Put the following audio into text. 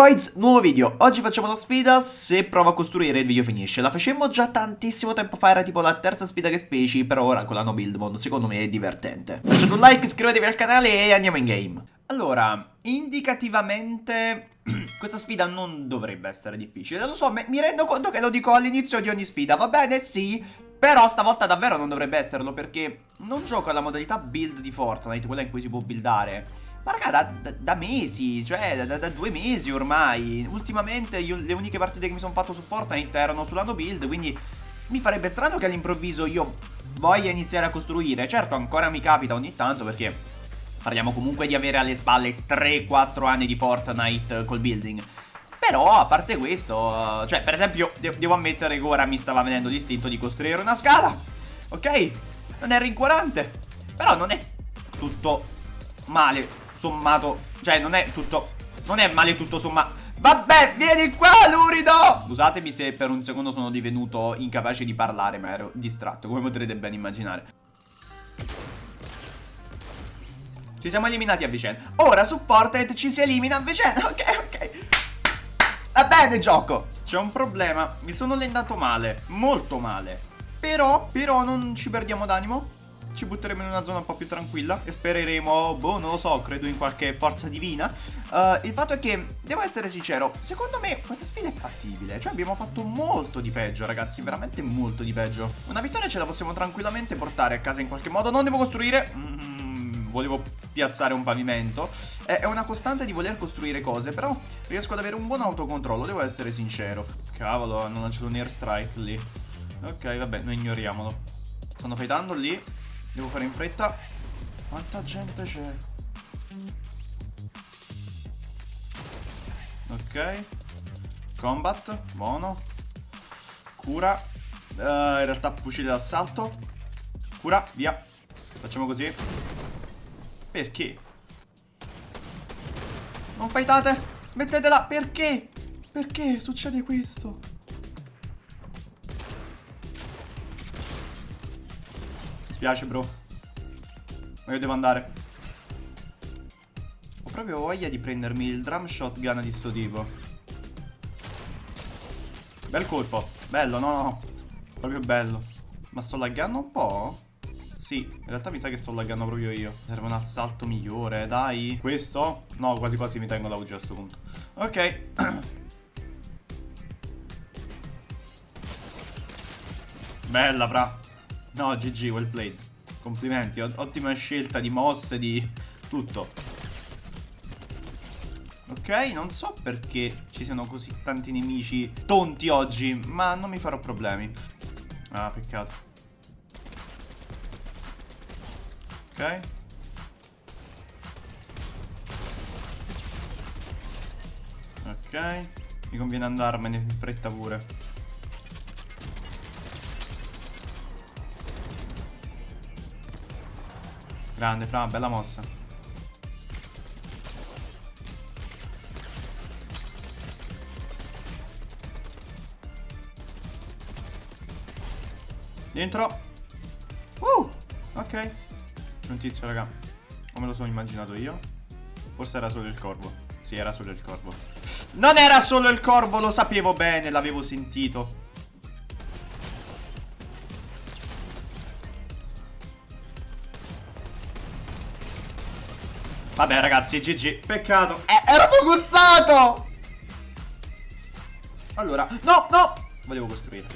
boys, nuovo video. Oggi facciamo una sfida, se provo a costruire il video finisce. La facemmo già tantissimo tempo fa, era tipo la terza sfida che feci, però ora con la no build mode secondo me è divertente. Lasciate un like, iscrivetevi al canale e andiamo in game. Allora, indicativamente questa sfida non dovrebbe essere difficile. Lo so, mi rendo conto che lo dico all'inizio di ogni sfida, va bene, sì, però stavolta davvero non dovrebbe esserlo perché non gioco alla modalità build di Fortnite, quella in cui si può buildare. Ma raga, da, da, da mesi, cioè da, da, due mesi ormai. Ultimamente io, le uniche partite che mi sono fatto su Fortnite erano sull'anno build, quindi mi farebbe strano che all'improvviso io voglia iniziare a costruire. Certo, ancora mi capita ogni tanto perché parliamo comunque di avere alle spalle 3-4 anni di Fortnite col building. Però, a parte questo, cioè, per esempio, de devo ammettere che ora mi stava venendo l'istinto di costruire una scala. Ok? Non è rincuorante. Però non è tutto male sommato Cioè non è tutto Non è male tutto sommato Vabbè vieni qua lurido! Scusatemi se per un secondo sono divenuto incapace di parlare Ma ero distratto come potrete ben immaginare. Ci siamo eliminati a vicenda. Ora su Fortnite ci si elimina a vicenda. Ok ok. Va bene gioco. C'è un problema. Mi sono allenato male Molto male. Però Però non ci perdiamo d'animo ci butteremo in una zona un po' più tranquilla e spereremo, boh, non lo so, credo in qualche forza divina. Uh, il fatto è che, devo essere sincero, secondo me questa sfida è fattibile. Cioè abbiamo fatto molto di peggio, ragazzi, veramente molto di peggio. Una vittoria ce la possiamo tranquillamente portare a casa in qualche modo. Non devo costruire... Mm, volevo piazzare un pavimento. È una costante di voler costruire cose, però riesco ad avere un buon autocontrollo, devo essere sincero. Cavolo, hanno lanciato un airstrike lì. Ok, vabbè, noi ignoriamolo. Stanno fightando lì. Devo fare in fretta. Quanta gente c'è? Ok. Combat. Buono. Cura. Uh, in realtà fucile d'assalto. Cura. Via. Facciamo così. Perché? Non fightate. Smettetela. Perché? Perché succede questo? Spiace bro. Ma io devo andare. Ho proprio voglia di prendermi il drum shotgun di sto tipo. Bel colpo. Bello no no Proprio bello. Ma sto laggando un po'? Sì, in realtà mi sa che sto laggando proprio io. Serve un assalto migliore, dai. Questo? No, quasi quasi mi tengo la UG a sto punto. Ok. Bella, fra No, GG, well played. Complimenti, ottima scelta di mosse, di tutto. Ok, non so perché ci siano così tanti nemici tonti oggi, ma non mi farò problemi. Ah, peccato. Ok. Ok. Mi conviene andarmene in fretta pure. Grande, Fra, bella mossa. Dentro. Uh, ok. Un tizio, raga. Come lo sono immaginato io? Forse era solo il corvo. Sì, era solo il corvo. Non era solo il corvo, lo sapevo bene, l'avevo sentito. Vabbè ragazzi, GG. Peccato. Eh, ero focussato! Allora, no, no! Volevo costruire.